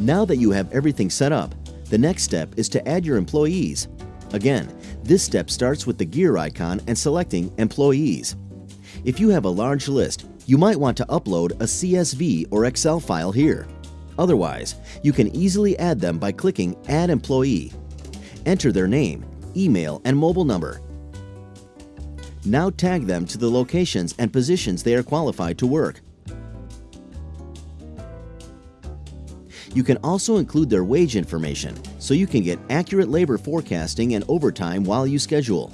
Now that you have everything set up, the next step is to add your employees. Again, this step starts with the gear icon and selecting Employees. If you have a large list, you might want to upload a CSV or Excel file here. Otherwise, you can easily add them by clicking Add Employee. Enter their name, email, and mobile number. Now tag them to the locations and positions they are qualified to work. You can also include their wage information so you can get accurate labor forecasting and overtime while you schedule.